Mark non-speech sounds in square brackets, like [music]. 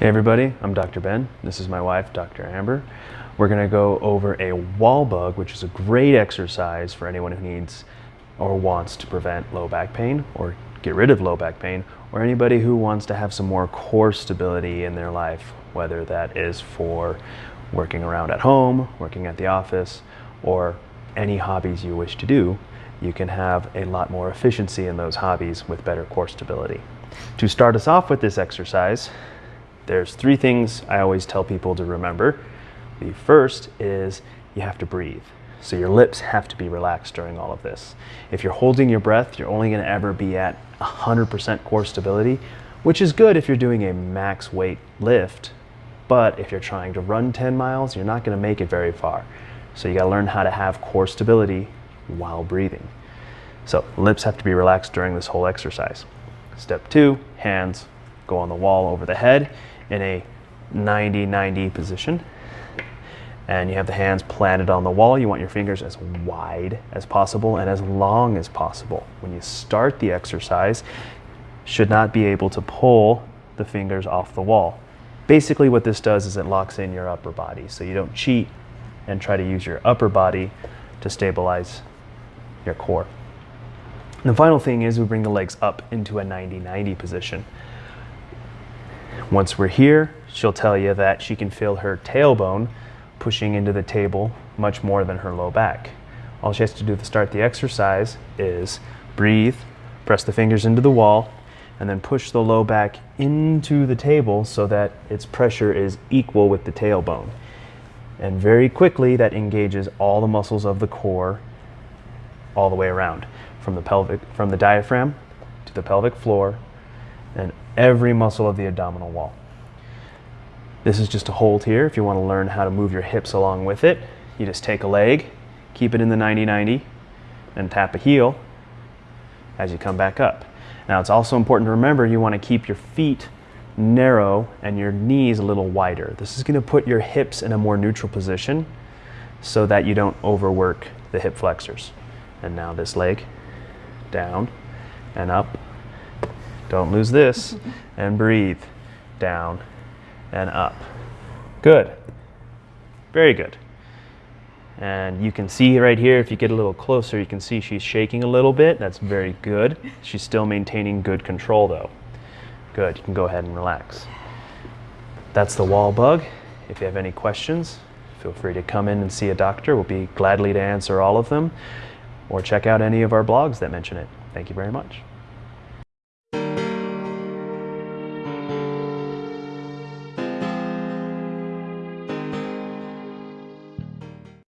Hey everybody, I'm Dr. Ben. This is my wife, Dr. Amber. We're going to go over a wall bug, which is a great exercise for anyone who needs or wants to prevent low back pain or get rid of low back pain, or anybody who wants to have some more core stability in their life, whether that is for working around at home, working at the office, or any hobbies you wish to do, you can have a lot more efficiency in those hobbies with better core stability. To start us off with this exercise, there's three things I always tell people to remember. The first is you have to breathe. So your lips have to be relaxed during all of this. If you're holding your breath, you're only going to ever be at 100% core stability, which is good if you're doing a max weight lift. But if you're trying to run 10 miles, you're not going to make it very far. So you got to learn how to have core stability while breathing. So lips have to be relaxed during this whole exercise. Step two, hands go on the wall over the head in a 90-90 position. And you have the hands planted on the wall. You want your fingers as wide as possible and as long as possible. When you start the exercise, should not be able to pull the fingers off the wall. Basically what this does is it locks in your upper body. So you don't cheat and try to use your upper body to stabilize your core. And the final thing is we bring the legs up into a 90-90 position. Once we're here, she'll tell you that she can feel her tailbone pushing into the table much more than her low back. All she has to do to start the exercise is breathe, press the fingers into the wall, and then push the low back into the table so that its pressure is equal with the tailbone. And very quickly, that engages all the muscles of the core all the way around, from the pelvic, from the diaphragm to the pelvic floor, and every muscle of the abdominal wall. This is just a hold here. If you want to learn how to move your hips along with it, you just take a leg, keep it in the 90-90, and tap a heel as you come back up. Now it's also important to remember you want to keep your feet narrow and your knees a little wider. This is going to put your hips in a more neutral position so that you don't overwork the hip flexors. And now this leg down and up don't lose this. [laughs] And breathe. Down and up. Good. Very good. And you can see right here, if you get a little closer, you can see she's shaking a little bit. That's very good. She's still maintaining good control though. Good, you can go ahead and relax. That's the wall bug. If you have any questions, feel free to come in and see a doctor. We'll be gladly to answer all of them or check out any of our blogs that mention it. Thank you very much.